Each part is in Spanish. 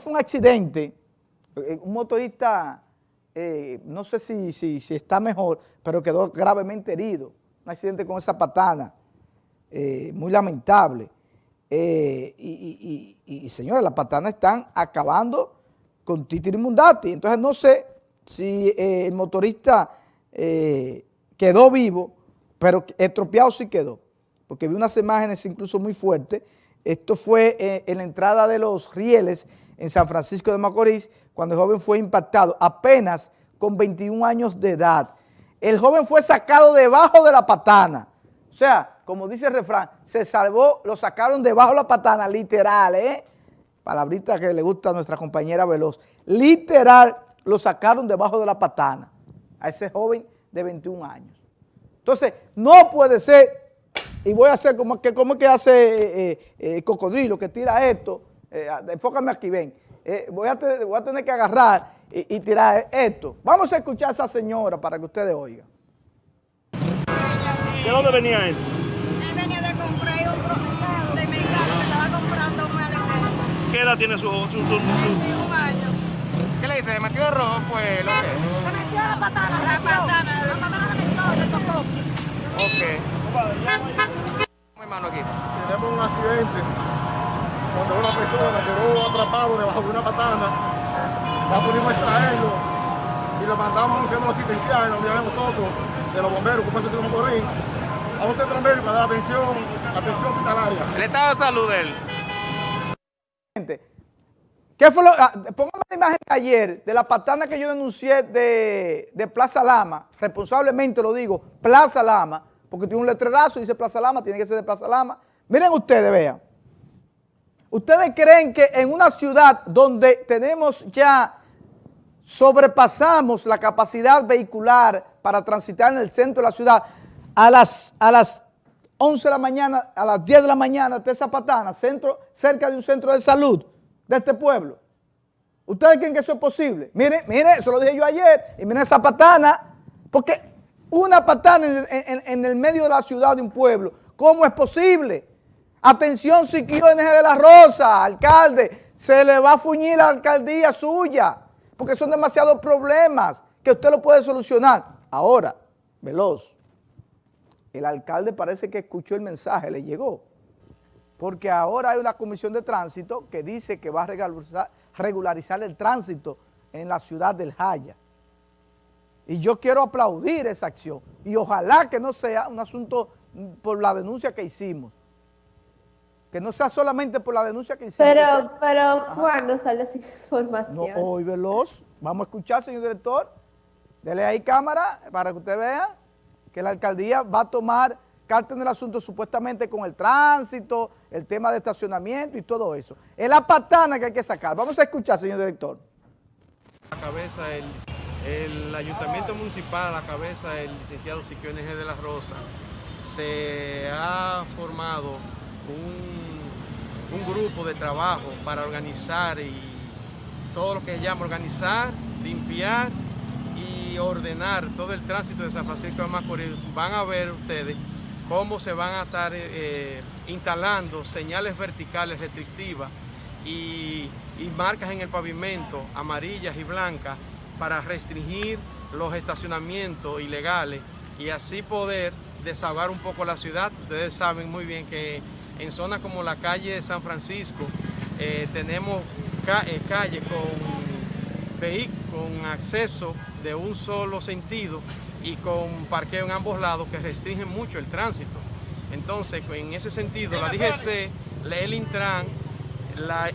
fue un accidente, eh, un motorista, eh, no sé si, si, está mejor, pero quedó gravemente herido. Un accidente con esa patana, eh, muy lamentable. y, y, señores, las patanas están acabando con Titi Mundati. Entonces no sé si el motorista quedó vivo, pero estropeado sí quedó, porque vi unas imágenes incluso muy fuertes. Esto fue en la entrada de los rieles en San Francisco de Macorís, cuando el joven fue impactado, apenas con 21 años de edad. El joven fue sacado debajo de la patana. O sea, como dice el refrán, se salvó, lo sacaron debajo de la patana, literal, ¿eh? Palabrita que le gusta a nuestra compañera Veloz. Literal, lo sacaron debajo de la patana a ese joven de 21 años. Entonces, no puede ser, y voy a hacer como que, como que hace eh, eh, eh, Cocodrilo, que tira esto, eh, enfócame aquí, ven, eh, voy, a voy, a tener que agarrar y, tirar esto. Vamos a escuchar a esa señora para que ustedes oigan. ¿De dónde venía él? Él venía de comprar un mercado de mercado que estaba comprando un alimento. ¿Qué edad tiene su hijo? Su, su, un año. ¿Qué le dice? ¿Le metió de rojo? Pues lo que. Se metió la patana. La patana. La patana le metió, le tocó. Ok. Mi hermano aquí. Tenemos un accidente cuando una persona quedó atrapado debajo de una patana, ya pudimos extraerlo y lo mandamos a un centro asistencial, donde de nosotros, de los bomberos, como se llama Morín, a un centro médico para dar atención, atención hospitalaria. El estado de salud de él. ¿Qué fue lo, ah, póngame la imagen de ayer de la patana que yo denuncié de, de, Plaza Lama, responsablemente lo digo, Plaza Lama, porque tiene un letrerazo y dice Plaza Lama, tiene que ser de Plaza Lama. Miren ustedes, vean. ¿Ustedes creen que en una ciudad donde tenemos ya, sobrepasamos la capacidad vehicular para transitar en el centro de la ciudad, a las, a las 11 de la mañana, a las 10 de la mañana, de Zapatana, centro, cerca de un centro de salud de este pueblo? ¿Ustedes creen que eso es posible? Miren, miren, eso lo dije yo ayer, y miren esa patana, porque una patana en, en el medio de la ciudad de un pueblo, ¿cómo es posible? Atención Siquio NG de la Rosa, alcalde, se le va a fuñir la alcaldía suya, porque son demasiados problemas que usted lo puede solucionar. Ahora, veloz, el alcalde parece que escuchó el mensaje, le llegó, porque ahora hay una comisión de tránsito que dice que va a regularizar, el tránsito en la ciudad del Jaya. Y yo quiero aplaudir esa acción y ojalá que no sea un asunto por la denuncia que hicimos, que no sea solamente por la denuncia que hicimos. Pero, pero ¿cuándo sale esa información? No, hoy veloz. Vamos a escuchar, señor director. Dele ahí cámara para que usted vea que la alcaldía va a tomar carta en el asunto supuestamente con el tránsito, el tema de estacionamiento y todo eso. Es la patana que hay que sacar. Vamos a escuchar, señor director. La cabeza, el, el ayuntamiento municipal, a la cabeza del licenciado Siquio NG de la Rosa, se ha formado un, grupo de trabajo para organizar y todo lo que se llama organizar, limpiar y ordenar todo el tránsito de San Francisco de Macorís. Van a ver ustedes cómo se van a estar eh, instalando señales verticales restrictivas y, y marcas en el pavimento amarillas y blancas para restringir los estacionamientos ilegales y así poder desahogar un poco la ciudad. Ustedes saben muy bien que en zonas como la calle de San Francisco eh, tenemos eh, calles con, con acceso de un solo sentido y con parqueo en ambos lados que restringen mucho el tránsito. Entonces, en ese sentido, la DGC, el Intran,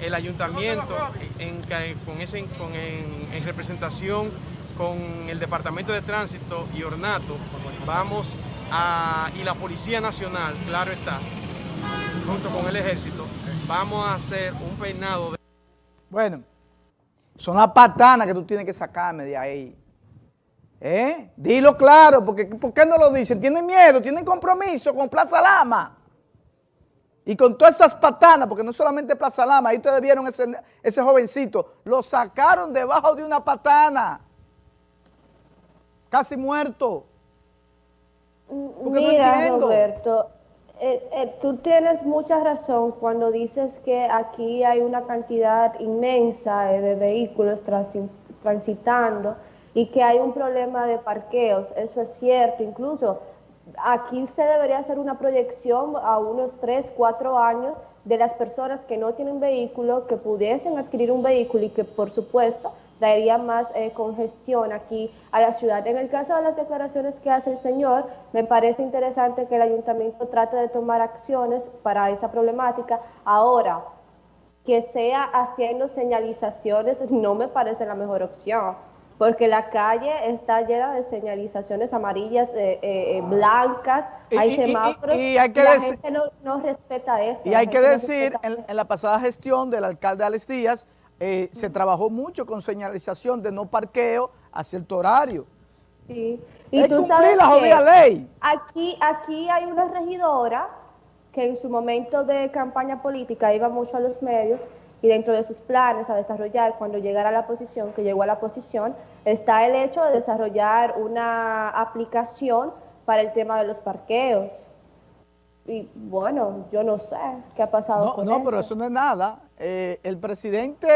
el ayuntamiento, en, con ese, en, representación con el Departamento de Tránsito y Ornato, vamos a, y la Policía Nacional, claro está, junto con el ejército, vamos a hacer un peinado de... Bueno, son las patanas que tú tienes que sacarme de ahí. ¿Eh? Dilo claro, porque ¿por qué no lo dicen? Tienen miedo, tienen compromiso con Plaza Lama. Y con todas esas patanas, porque no solamente Plaza Lama, ahí ustedes vieron ese, ese jovencito, lo sacaron debajo de una patana. Casi muerto. Porque Mira, no entiendo. Roberto, Eh, eh, tú tienes mucha razón cuando dices que aquí hay una cantidad inmensa eh, de vehículos transi- transitando y que hay un problema de parqueos. Eso es cierto. Incluso aquí se debería hacer una proyección a unos 3, 4 años de las personas que no tienen vehículo, que pudiesen adquirir un vehículo y que por supuesto daría más eh, congestión aquí a la ciudad. En el caso de las declaraciones que hace el señor, me parece interesante que el ayuntamiento trate de tomar acciones para esa problemática. Ahora, que sea haciendo señalizaciones no me parece la mejor opción, porque la calle está llena de señalizaciones amarillas, eh, eh, eh, blancas, Y- hay y- semáforos, y hay que la dec- gente no, no respeta eso. Y la hay que gente no decir, en, eso. en la pasada gestión del alcalde Alex Díaz, eh, se trabajó mucho con señalización de no parqueo a cierto horario. Sí. Es tú sabes la que jodida ley. Aquí, aquí hay una regidora que en su momento de campaña política iba mucho a los medios y dentro de sus planes a desarrollar cuando llegara a la posición, que llegó a la posición, está el hecho de desarrollar una aplicación para el tema de los parqueos. Y bueno, yo no sé qué ha pasado No, con no, pero eso no es nada. Eh, el presidente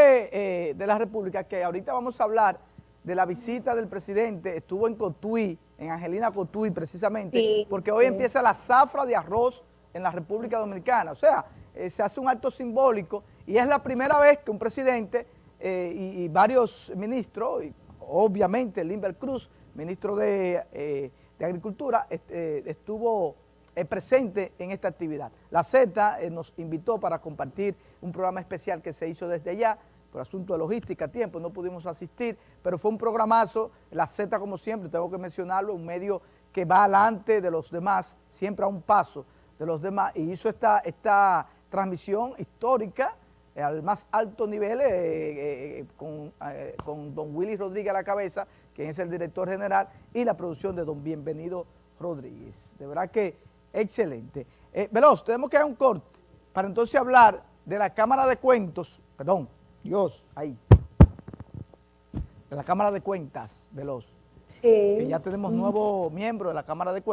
eh, de la República, que ahorita vamos a hablar de la visita del presidente, estuvo en Cotuí, en Angelina Cotuí precisamente, Sí, porque hoy sí. empieza la zafra de arroz en la República Dominicana. O sea, eh, se hace un acto simbólico y es la primera vez que un presidente y, y varios ministros, y obviamente Limber Cruz, ministro de, de Agricultura, est- estuvo presente en esta actividad. La Z eh, nos invitó para compartir un programa especial que se hizo desde allá, por asunto de logística, tiempo, no pudimos asistir, pero fue un programazo, la Z como siempre, tengo que mencionarlo, un medio que va adelante de los demás, siempre a un paso de los demás, y hizo esta, esta transmisión histórica eh, al más alto nivel eh, eh, con, eh, con don Willy Rodríguez a la cabeza, quien es el director general, y la producción de don Bienvenido Rodríguez. De verdad que excelente. Eh, Veloz, tenemos que dar un corte para entonces hablar de la Cámara de Cuentos, perdón, Dios, ahí, de la Cámara de Cuentas, Veloz, Sí. que ya tenemos nuevo miembro de la Cámara de Cuentas.